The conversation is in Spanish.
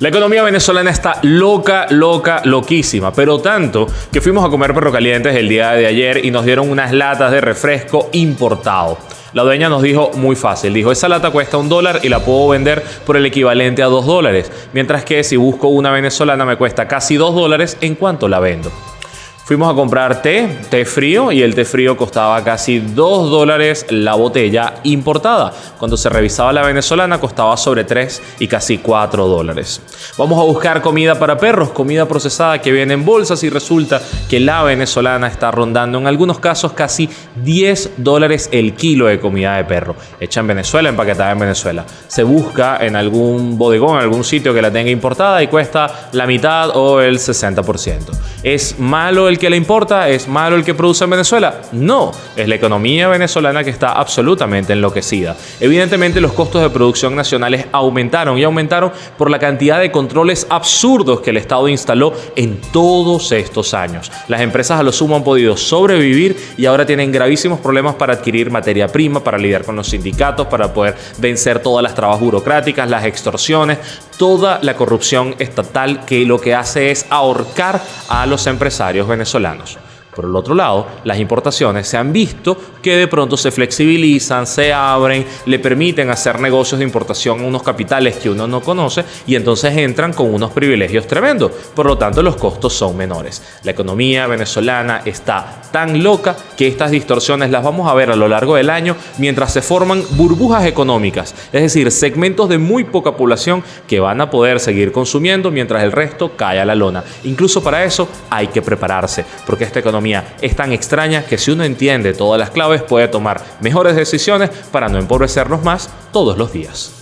La economía venezolana está loca, loca, loquísima, pero tanto que fuimos a comer perro calientes el día de ayer y nos dieron unas latas de refresco importado. La dueña nos dijo muy fácil, dijo, esa lata cuesta un dólar y la puedo vender por el equivalente a dos dólares, mientras que si busco una venezolana me cuesta casi dos dólares, ¿en cuánto la vendo? Fuimos a comprar té, té frío, y el té frío costaba casi 2 dólares la botella importada. Cuando se revisaba la venezolana costaba sobre 3 y casi 4 dólares. Vamos a buscar comida para perros, comida procesada que viene en bolsas y resulta que la venezolana está rondando en algunos casos casi 10 dólares el kilo de comida de perro. Hecha en Venezuela, empaquetada en Venezuela. Se busca en algún bodegón, en algún sitio que la tenga importada y cuesta la mitad o el 60%. ¿Es malo el que le importa? ¿Es malo el que produce en Venezuela? No, es la economía venezolana que está absolutamente enloquecida. Evidentemente los costos de producción nacionales aumentaron y aumentaron por la cantidad de controles absurdos que el Estado instaló en todos estos años. Las empresas a lo sumo han podido sobrevivir y ahora tienen gravísimos problemas para adquirir materia prima, para lidiar con los sindicatos, para poder vencer todas las trabas burocráticas, las extorsiones, toda la corrupción estatal que lo que hace es ahorcar a los empresarios venezolanos. Por el otro lado, las importaciones se han visto que de pronto se flexibilizan, se abren, le permiten hacer negocios de importación a unos capitales que uno no conoce y entonces entran con unos privilegios tremendos. Por lo tanto, los costos son menores. La economía venezolana está tan loca que estas distorsiones las vamos a ver a lo largo del año mientras se forman burbujas económicas, es decir, segmentos de muy poca población que van a poder seguir consumiendo mientras el resto cae a la lona. Incluso para eso hay que prepararse, porque esta economía es tan extraña que si uno entiende todas las claves puede tomar mejores decisiones para no empobrecernos más todos los días.